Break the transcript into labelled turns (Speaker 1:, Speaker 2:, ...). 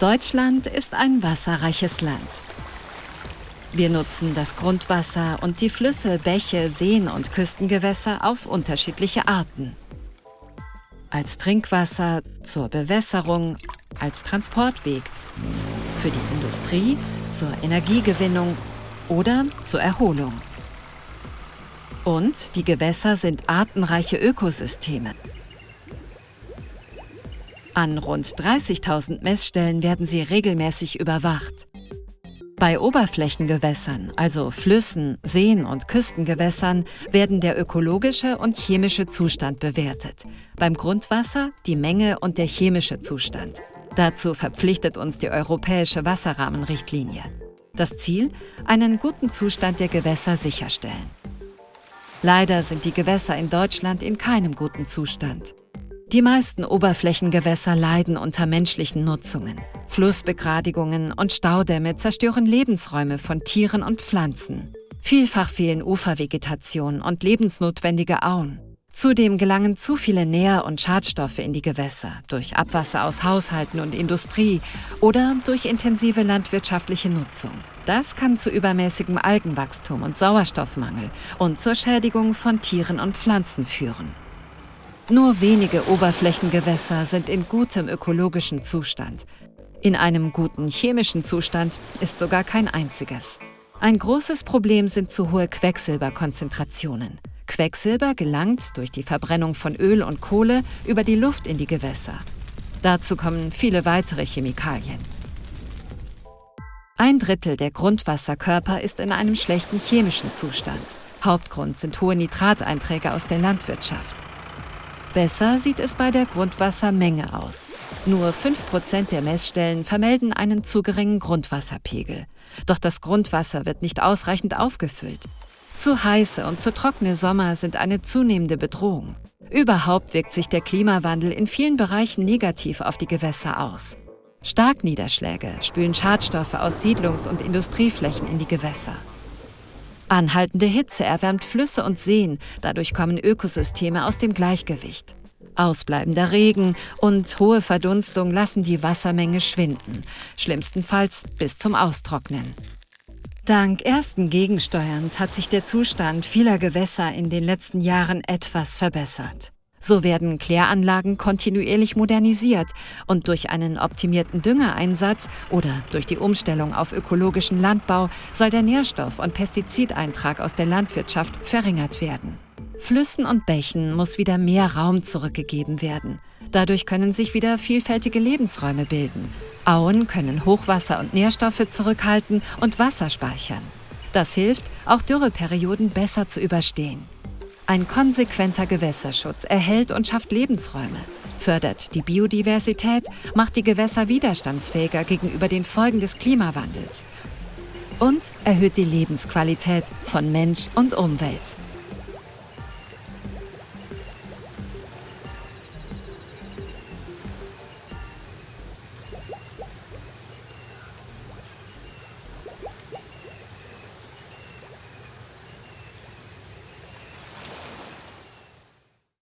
Speaker 1: Deutschland ist ein wasserreiches Land. Wir nutzen das Grundwasser und die Flüsse, Bäche, Seen und Küstengewässer auf unterschiedliche Arten. Als Trinkwasser, zur Bewässerung, als Transportweg, für die Industrie, zur Energiegewinnung oder zur Erholung. Und die Gewässer sind artenreiche Ökosysteme. An rund 30.000 Messstellen werden sie regelmäßig überwacht. Bei Oberflächengewässern, also Flüssen, Seen und Küstengewässern, werden der ökologische und chemische Zustand bewertet. Beim Grundwasser die Menge und der chemische Zustand. Dazu verpflichtet uns die Europäische Wasserrahmenrichtlinie. Das Ziel? Einen guten Zustand der Gewässer sicherstellen. Leider sind die Gewässer in Deutschland in keinem guten Zustand. Die meisten Oberflächengewässer leiden unter menschlichen Nutzungen. Flussbegradigungen und Staudämme zerstören Lebensräume von Tieren und Pflanzen. Vielfach fehlen Ufervegetation und lebensnotwendige Auen. Zudem gelangen zu viele Nähr- und Schadstoffe in die Gewässer durch Abwasser aus Haushalten und Industrie oder durch intensive landwirtschaftliche Nutzung. Das kann zu übermäßigem Algenwachstum und Sauerstoffmangel und zur Schädigung von Tieren und Pflanzen führen. Nur wenige Oberflächengewässer sind in gutem ökologischen Zustand. In einem guten chemischen Zustand ist sogar kein einziges. Ein großes Problem sind zu hohe Quecksilberkonzentrationen. Quecksilber gelangt durch die Verbrennung von Öl und Kohle über die Luft in die Gewässer. Dazu kommen viele weitere Chemikalien. Ein Drittel der Grundwasserkörper ist in einem schlechten chemischen Zustand. Hauptgrund sind hohe Nitrateinträge aus der Landwirtschaft. Besser sieht es bei der Grundwassermenge aus. Nur 5% der Messstellen vermelden einen zu geringen Grundwasserpegel. Doch das Grundwasser wird nicht ausreichend aufgefüllt. Zu heiße und zu trockene Sommer sind eine zunehmende Bedrohung. Überhaupt wirkt sich der Klimawandel in vielen Bereichen negativ auf die Gewässer aus. Starkniederschläge spülen Schadstoffe aus Siedlungs- und Industrieflächen in die Gewässer. Anhaltende Hitze erwärmt Flüsse und Seen, dadurch kommen Ökosysteme aus dem Gleichgewicht. Ausbleibender Regen und hohe Verdunstung lassen die Wassermenge schwinden, schlimmstenfalls bis zum Austrocknen. Dank ersten Gegensteuerns hat sich der Zustand vieler Gewässer in den letzten Jahren etwas verbessert. So werden Kläranlagen kontinuierlich modernisiert und durch einen optimierten Düngereinsatz oder durch die Umstellung auf ökologischen Landbau soll der Nährstoff- und Pestizideintrag aus der Landwirtschaft verringert werden. Flüssen und Bächen muss wieder mehr Raum zurückgegeben werden. Dadurch können sich wieder vielfältige Lebensräume bilden. Auen können Hochwasser und Nährstoffe zurückhalten und Wasser speichern. Das hilft, auch Dürreperioden besser zu überstehen. Ein konsequenter Gewässerschutz erhält und schafft Lebensräume, fördert die Biodiversität, macht die Gewässer widerstandsfähiger gegenüber den Folgen des Klimawandels und erhöht die Lebensqualität von Mensch und Umwelt.